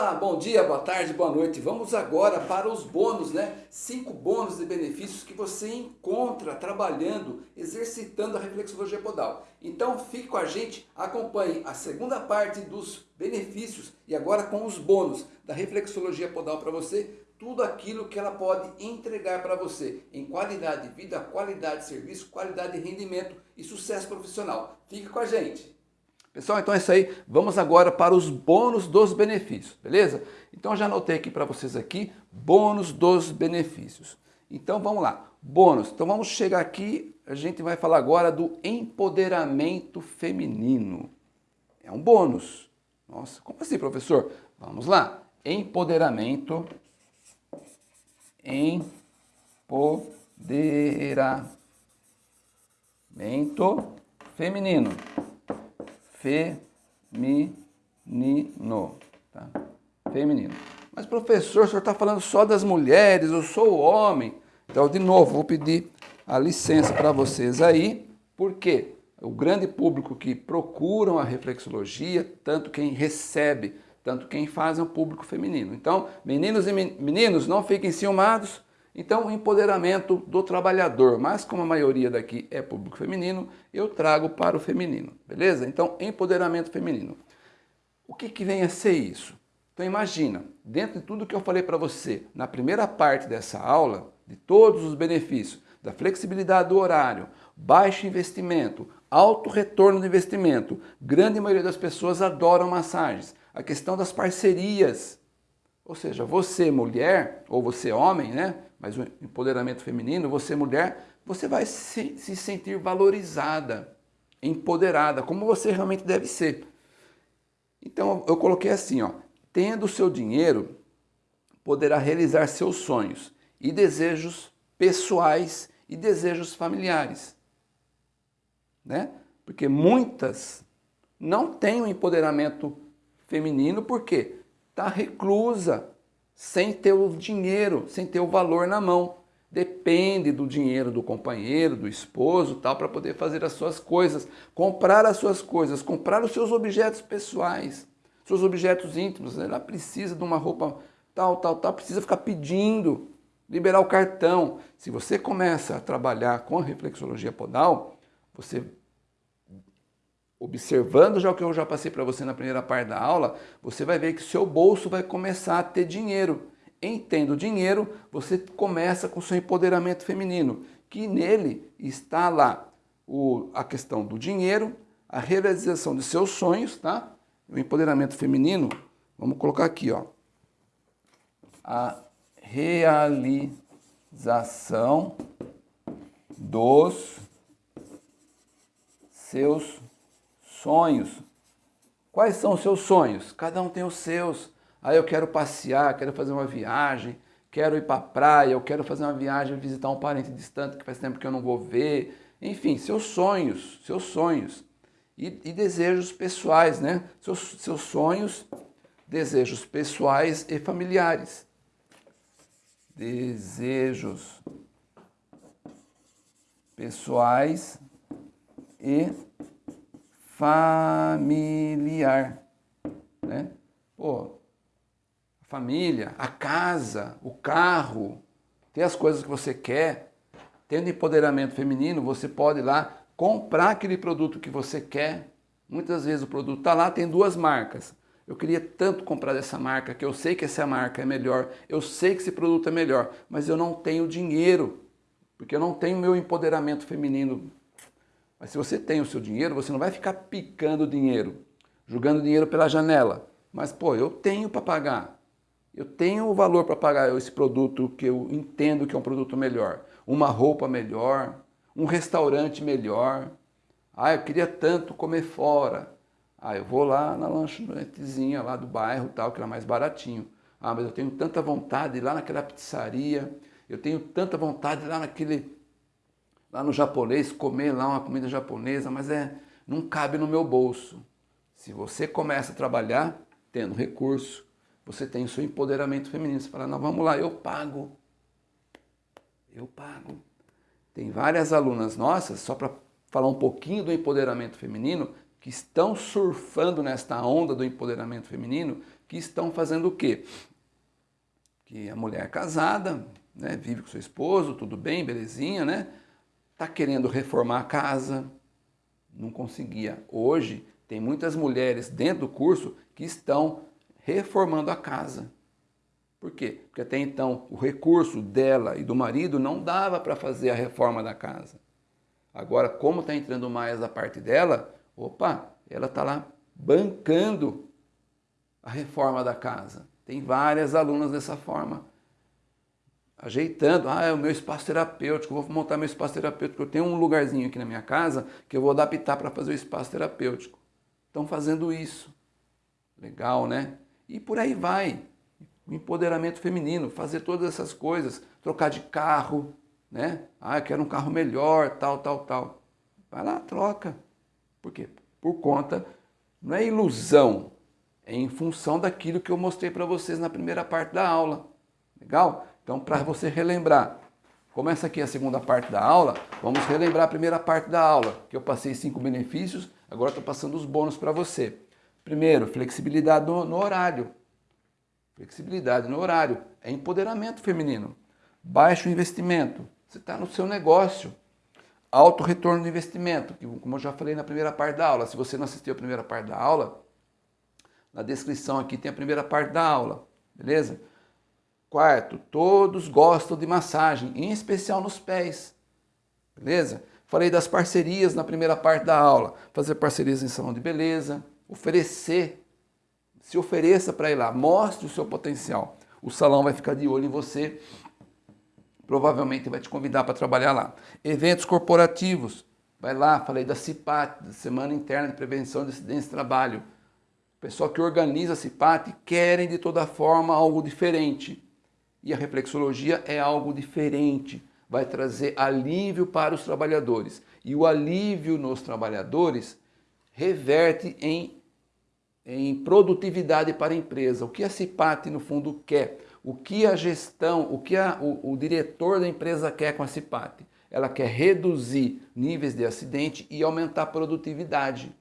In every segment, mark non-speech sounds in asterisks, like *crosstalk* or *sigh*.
Olá, bom dia, boa tarde, boa noite. Vamos agora para os bônus, né? Cinco bônus de benefícios que você encontra trabalhando, exercitando a reflexologia podal. Então fique com a gente, acompanhe a segunda parte dos benefícios e agora com os bônus da reflexologia podal para você, tudo aquilo que ela pode entregar para você em qualidade de vida, qualidade de serviço, qualidade de rendimento e sucesso profissional. Fique com a gente. Pessoal, então é isso aí. Vamos agora para os bônus dos benefícios, beleza? Então já anotei aqui para vocês aqui, bônus dos benefícios. Então vamos lá, bônus. Então vamos chegar aqui, a gente vai falar agora do empoderamento feminino. É um bônus. Nossa, como assim, professor? Vamos lá. Empoderamento, empoderamento feminino feminino. Tá? Feminino. Mas professor, o senhor está falando só das mulheres, eu sou o homem. Então, de novo, vou pedir a licença para vocês aí, porque o grande público que procuram a reflexologia, tanto quem recebe, tanto quem faz é um público feminino. Então, meninos e meninos, não fiquem ciumados, então, empoderamento do trabalhador, mas como a maioria daqui é público feminino, eu trago para o feminino, beleza? Então, empoderamento feminino. O que, que vem a ser isso? Então, imagina, dentro de tudo que eu falei para você na primeira parte dessa aula, de todos os benefícios, da flexibilidade do horário, baixo investimento, alto retorno do investimento, grande maioria das pessoas adoram massagens, a questão das parcerias, ou seja, você mulher, ou você homem, né? Mas o empoderamento feminino, você mulher, você vai se, se sentir valorizada, empoderada, como você realmente deve ser. Então eu coloquei assim, ó, tendo seu dinheiro, poderá realizar seus sonhos e desejos pessoais e desejos familiares. Né? Porque muitas não têm o um empoderamento feminino, porque está reclusa, sem ter o dinheiro, sem ter o valor na mão. Depende do dinheiro do companheiro, do esposo, tal, para poder fazer as suas coisas, comprar as suas coisas, comprar os seus objetos pessoais, seus objetos íntimos. Ela precisa de uma roupa tal, tal, tal, precisa ficar pedindo, liberar o cartão. Se você começa a trabalhar com a reflexologia podal, você observando já o que eu já passei para você na primeira parte da aula, você vai ver que seu bolso vai começar a ter dinheiro. Em tendo dinheiro, você começa com seu empoderamento feminino, que nele está lá o, a questão do dinheiro, a realização de seus sonhos, tá? O empoderamento feminino, vamos colocar aqui, ó. A realização dos seus Sonhos. Quais são os seus sonhos? Cada um tem os seus. Aí ah, eu quero passear, quero fazer uma viagem, quero ir para a praia, eu quero fazer uma viagem, visitar um parente distante que faz tempo que eu não vou ver. Enfim, seus sonhos, seus sonhos. E, e desejos pessoais, né? Seus, seus sonhos, desejos pessoais e familiares. Desejos pessoais e familiar. Né? Pô, a família, a casa, o carro, ter as coisas que você quer. Tendo empoderamento feminino, você pode ir lá comprar aquele produto que você quer. Muitas vezes o produto está lá, tem duas marcas. Eu queria tanto comprar dessa marca, que eu sei que essa marca é melhor, eu sei que esse produto é melhor, mas eu não tenho dinheiro, porque eu não tenho meu empoderamento feminino mas se você tem o seu dinheiro, você não vai ficar picando dinheiro, jogando dinheiro pela janela. Mas, pô, eu tenho para pagar. Eu tenho o valor para pagar esse produto que eu entendo que é um produto melhor. Uma roupa melhor, um restaurante melhor. Ah, eu queria tanto comer fora. Ah, eu vou lá na lanchonetezinha lá do bairro, tal, que era mais baratinho. Ah, mas eu tenho tanta vontade lá naquela pizzaria, eu tenho tanta vontade lá naquele lá no japonês, comer lá uma comida japonesa, mas é, não cabe no meu bolso. Se você começa a trabalhar tendo recurso, você tem o seu empoderamento feminino. Você fala, não, vamos lá, eu pago. Eu pago. Tem várias alunas nossas, só para falar um pouquinho do empoderamento feminino, que estão surfando nesta onda do empoderamento feminino, que estão fazendo o quê? Que a mulher casada, né, vive com seu esposo, tudo bem, belezinha, né? Tá querendo reformar a casa, não conseguia. Hoje tem muitas mulheres dentro do curso que estão reformando a casa. Por quê? Porque até então o recurso dela e do marido não dava para fazer a reforma da casa. Agora, como está entrando mais a parte dela, opa, ela está lá bancando a reforma da casa. Tem várias alunas dessa forma. Ajeitando, ah, é o meu espaço terapêutico, vou montar meu espaço terapêutico. Eu tenho um lugarzinho aqui na minha casa que eu vou adaptar para fazer o espaço terapêutico. Estão fazendo isso. Legal, né? E por aí vai. O empoderamento feminino, fazer todas essas coisas, trocar de carro, né? Ah, eu quero um carro melhor, tal, tal, tal. Vai lá, troca. Por quê? Por conta, não é ilusão, é em função daquilo que eu mostrei para vocês na primeira parte da aula. Legal? Então, para você relembrar, começa aqui a segunda parte da aula, vamos relembrar a primeira parte da aula, que eu passei cinco benefícios, agora estou passando os bônus para você. Primeiro, flexibilidade no, no horário. Flexibilidade no horário é empoderamento feminino. Baixo investimento, você está no seu negócio. Alto retorno do investimento, que como eu já falei na primeira parte da aula, se você não assistiu a primeira parte da aula, na descrição aqui tem a primeira parte da aula, beleza? Quarto, todos gostam de massagem, em especial nos pés, beleza? Falei das parcerias na primeira parte da aula, fazer parcerias em salão de beleza, oferecer, se ofereça para ir lá, mostre o seu potencial. O salão vai ficar de olho em você, provavelmente vai te convidar para trabalhar lá. Eventos corporativos, vai lá, falei da CIPAT, Semana Interna de Prevenção de Acidentes de Trabalho. O pessoal que organiza a CIPAT querem de toda forma algo diferente. E a reflexologia é algo diferente, vai trazer alívio para os trabalhadores. E o alívio nos trabalhadores reverte em em produtividade para a empresa. O que a CIPAT, no fundo, quer? O que a gestão, o que a, o, o diretor da empresa quer com a CIPAT? Ela quer reduzir níveis de acidente e aumentar a produtividade.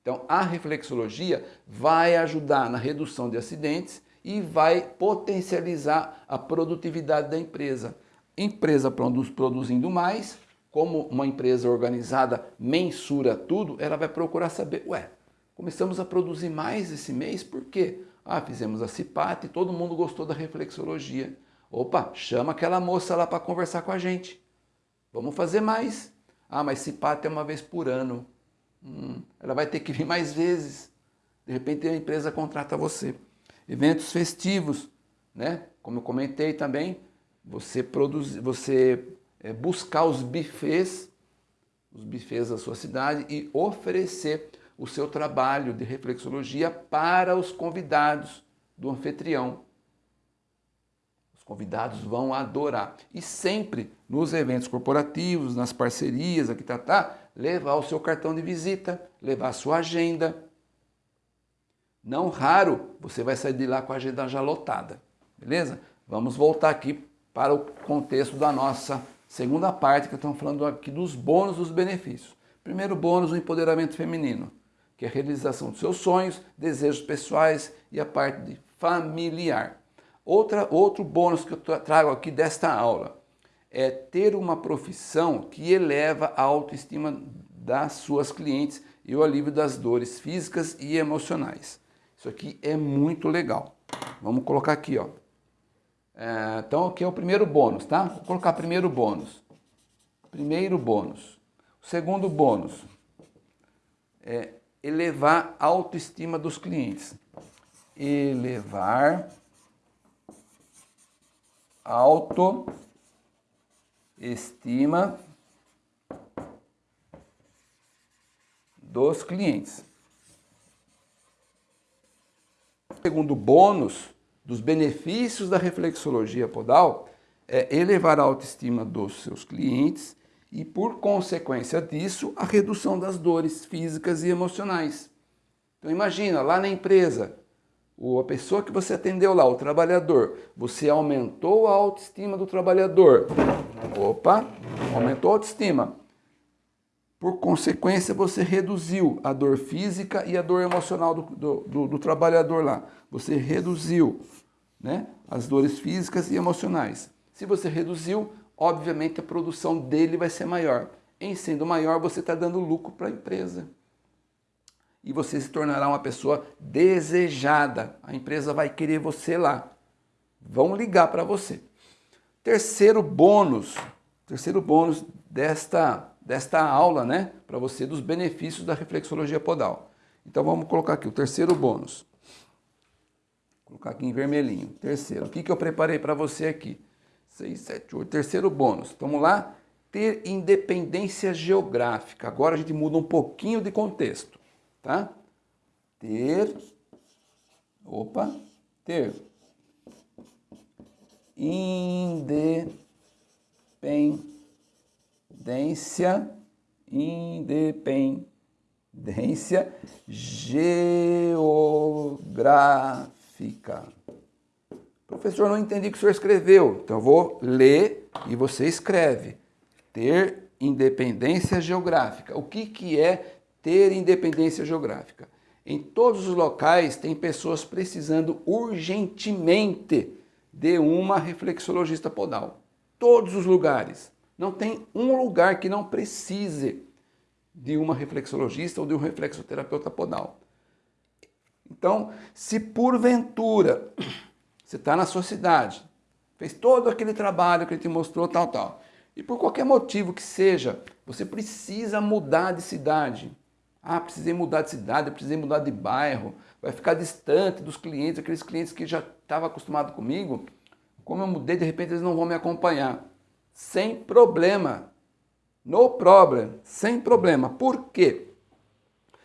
Então, a reflexologia vai ajudar na redução de acidentes e vai potencializar a produtividade da empresa. Empresa produzindo mais, como uma empresa organizada mensura tudo, ela vai procurar saber, ué, Começamos a produzir mais esse mês, por quê? Ah, fizemos a CIPAT e todo mundo gostou da reflexologia. Opa, chama aquela moça lá para conversar com a gente. Vamos fazer mais. Ah, mas CIPAT é uma vez por ano. Hum, ela vai ter que vir mais vezes. De repente a empresa contrata você. Eventos festivos, né? Como eu comentei também, você produzir, você é, buscar os bufês, os bufês da sua cidade e oferecer o seu trabalho de reflexologia para os convidados do anfitrião. Os convidados vão adorar. E sempre nos eventos corporativos, nas parcerias, aqui tá, tá, levar o seu cartão de visita, levar a sua agenda. Não raro, você vai sair de lá com a agenda já lotada, beleza? Vamos voltar aqui para o contexto da nossa segunda parte, que estamos falando aqui dos bônus dos benefícios. Primeiro bônus, o empoderamento feminino que é a realização dos seus sonhos, desejos pessoais e a parte familiar. Outra, outro bônus que eu trago aqui desta aula é ter uma profissão que eleva a autoestima das suas clientes e o alívio das dores físicas e emocionais. Isso aqui é muito legal. Vamos colocar aqui, ó. É, então, aqui é o primeiro bônus, tá? Vou colocar primeiro bônus. Primeiro bônus. O segundo bônus é elevar a autoestima dos clientes. Elevar autoestima dos clientes. Segundo bônus dos benefícios da reflexologia podal é elevar a autoestima dos seus clientes e, por consequência disso, a redução das dores físicas e emocionais. Então imagina, lá na empresa, a pessoa que você atendeu lá, o trabalhador, você aumentou a autoestima do trabalhador. Opa, aumentou a autoestima. Por consequência, você reduziu a dor física e a dor emocional do, do, do, do trabalhador lá. Você reduziu né, as dores físicas e emocionais. Se você reduziu, obviamente a produção dele vai ser maior. Em sendo maior, você está dando lucro para a empresa. E você se tornará uma pessoa desejada. A empresa vai querer você lá. Vão ligar para você. Terceiro bônus, terceiro bônus desta desta aula, né, para você dos benefícios da reflexologia podal. Então vamos colocar aqui o terceiro bônus. Vou colocar aqui em vermelhinho. Terceiro. O que, que eu preparei para você aqui? 6, 7, 8. Terceiro bônus. Vamos lá? Ter independência geográfica. Agora a gente muda um pouquinho de contexto. Tá? Ter. Opa. Ter. Independência independência, independência geográfica. Professor, não entendi o que o senhor escreveu. Então eu vou ler e você escreve. Ter independência geográfica. O que, que é ter independência geográfica? Em todos os locais tem pessoas precisando urgentemente de uma reflexologista podal. Todos os lugares. Não tem um lugar que não precise de uma reflexologista ou de um reflexoterapeuta podal. Então, se porventura *clears throat* você está na sua cidade, fez todo aquele trabalho que ele te mostrou, tal, tal, e por qualquer motivo que seja, você precisa mudar de cidade. Ah, precisei mudar de cidade, precisei mudar de bairro, vai ficar distante dos clientes, aqueles clientes que já estavam acostumados comigo. Como eu mudei, de repente eles não vão me acompanhar sem problema. No problem, sem problema. Por quê?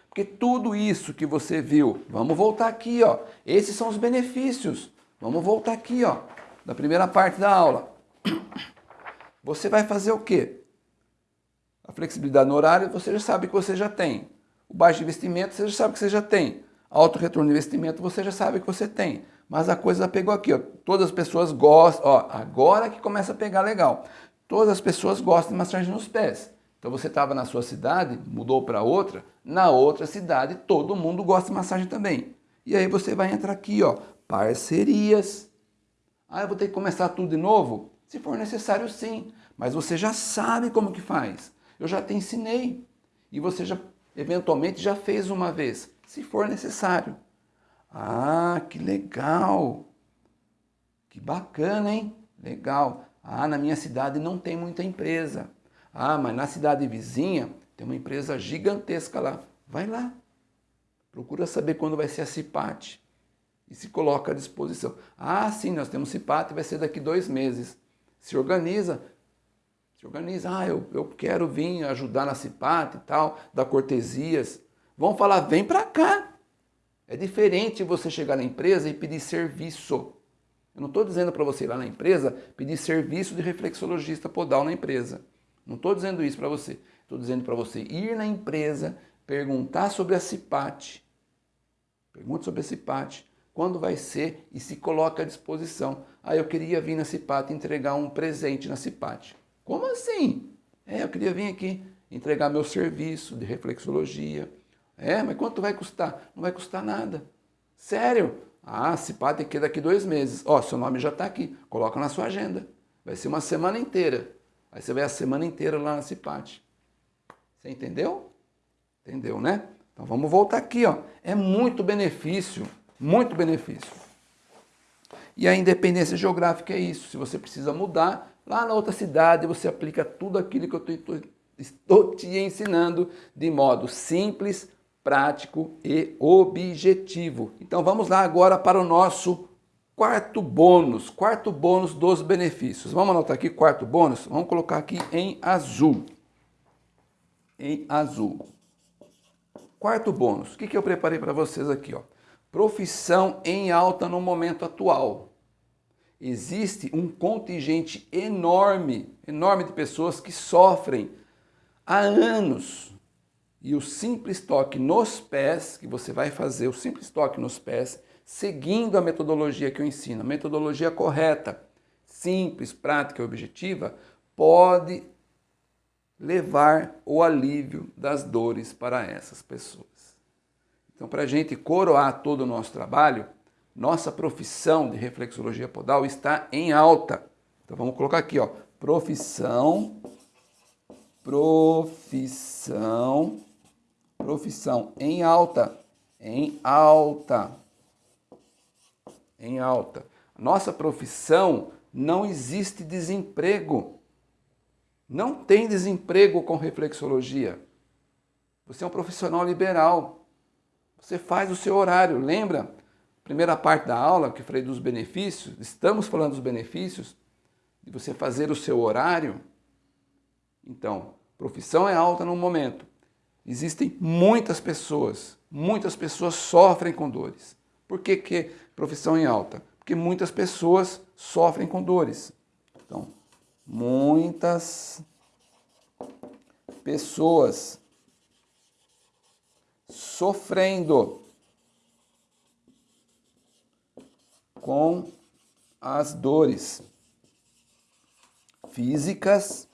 Porque tudo isso que você viu, vamos voltar aqui, ó. Esses são os benefícios. Vamos voltar aqui, ó, da primeira parte da aula. *coughs* Você vai fazer o quê? A flexibilidade no horário, você já sabe que você já tem. O baixo investimento, você já sabe que você já tem. Alto retorno de investimento, você já sabe que você tem. Mas a coisa pegou aqui, ó. Todas as pessoas gostam, ó, agora que começa a pegar legal. Todas as pessoas gostam de massagem nos pés. Então você estava na sua cidade, mudou para outra, na outra cidade todo mundo gosta de massagem também. E aí você vai entrar aqui, ó, parcerias. Ah, eu vou ter que começar tudo de novo? Se for necessário, sim. Mas você já sabe como que faz. Eu já te ensinei. E você já, eventualmente, já fez uma vez, se for necessário. Ah, que legal! Que bacana, hein? Legal. Ah, na minha cidade não tem muita empresa. Ah, mas na cidade vizinha tem uma empresa gigantesca lá. Vai lá. Procura saber quando vai ser a CIPAT. E se coloca à disposição. Ah, sim, nós temos CIPAT, vai ser daqui dois meses. Se organiza. Se organiza. Ah, eu, eu quero vir ajudar na CIPAT e tal, dar cortesias. Vão falar, vem para cá. É diferente você chegar na empresa e pedir serviço. Eu não estou dizendo para você ir lá na empresa pedir serviço de reflexologista podal na empresa. Não estou dizendo isso para você. Estou dizendo para você ir na empresa, perguntar sobre a CIPAT. Pergunte sobre a CIPAT. Quando vai ser e se coloca à disposição. Ah, eu queria vir na CIPAT entregar um presente na CIPAT. Como assim? É, eu queria vir aqui entregar meu serviço de reflexologia, é, mas quanto vai custar? Não vai custar nada. Sério? Ah, se pá, tem que ir daqui dois meses. Ó, seu nome já está aqui, coloca na sua agenda. Vai ser uma semana inteira. Aí você vai a semana inteira lá na Cipate. Você entendeu? Entendeu, né? Então vamos voltar aqui, ó. É muito benefício, muito benefício. E a independência geográfica é isso. Se você precisa mudar, lá na outra cidade você aplica tudo aquilo que eu estou te ensinando de modo simples, prático e objetivo. Então vamos lá agora para o nosso quarto bônus, quarto bônus dos benefícios. Vamos anotar aqui quarto bônus, vamos colocar aqui em azul. Em azul. Quarto bônus, o que, que eu preparei para vocês aqui? Ó? Profissão em alta no momento atual. Existe um contingente enorme, enorme de pessoas que sofrem há anos e o simples toque nos pés, que você vai fazer o simples toque nos pés, seguindo a metodologia que eu ensino, a metodologia correta, simples, prática e objetiva, pode levar o alívio das dores para essas pessoas. Então, para a gente coroar todo o nosso trabalho, nossa profissão de reflexologia podal está em alta. Então, vamos colocar aqui, ó, profissão, profissão, profissão em alta, em alta, em alta. Nossa profissão não existe desemprego. Não tem desemprego com reflexologia. Você é um profissional liberal. Você faz o seu horário. Lembra? Primeira parte da aula que falei dos benefícios. Estamos falando dos benefícios de você fazer o seu horário. Então, profissão é alta no momento. Existem muitas pessoas, muitas pessoas sofrem com dores. Por que, que profissão em alta? Porque muitas pessoas sofrem com dores. Então, muitas pessoas sofrendo com as dores físicas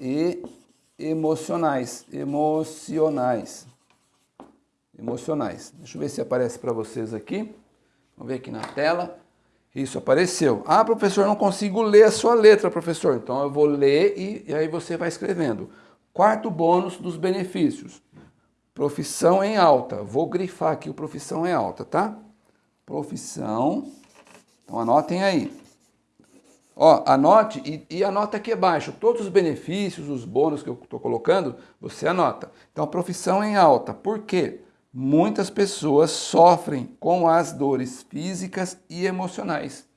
e emocionais, emocionais, emocionais. Deixa eu ver se aparece para vocês aqui. Vamos ver aqui na tela. Isso apareceu. Ah, professor, não consigo ler a sua letra, professor. Então eu vou ler e, e aí você vai escrevendo. Quarto bônus dos benefícios. Profissão em alta. Vou grifar aqui o profissão em alta, tá? Profissão. Então anotem aí. Ó, anote e, e anota aqui abaixo todos os benefícios, os bônus que eu estou colocando, você anota. Então, profissão em alta. Por quê? muitas pessoas sofrem com as dores físicas e emocionais.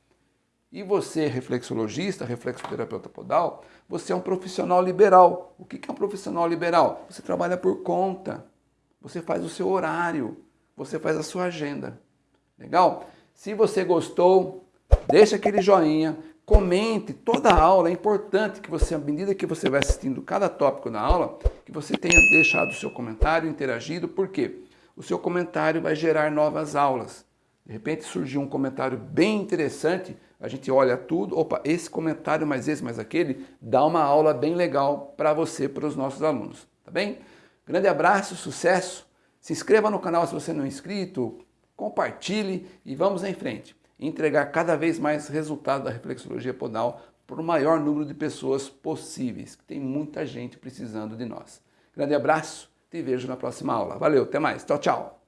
E você, reflexologista, reflexoterapeuta podal, você é um profissional liberal. O que é um profissional liberal? Você trabalha por conta, você faz o seu horário, você faz a sua agenda. Legal? Se você gostou, deixa aquele joinha, comente toda a aula. É importante que você, à medida que você vai assistindo cada tópico da aula, que você tenha deixado o seu comentário, interagido. Por quê? o seu comentário vai gerar novas aulas. De repente surgiu um comentário bem interessante, a gente olha tudo, opa, esse comentário mais esse mais aquele, dá uma aula bem legal para você, para os nossos alunos, tá bem? Grande abraço, sucesso, se inscreva no canal se você não é inscrito, compartilhe e vamos em frente. Entregar cada vez mais resultado da reflexologia podal para o maior número de pessoas possíveis, que tem muita gente precisando de nós. Grande abraço, te vejo na próxima aula. Valeu, até mais. Tchau, tchau.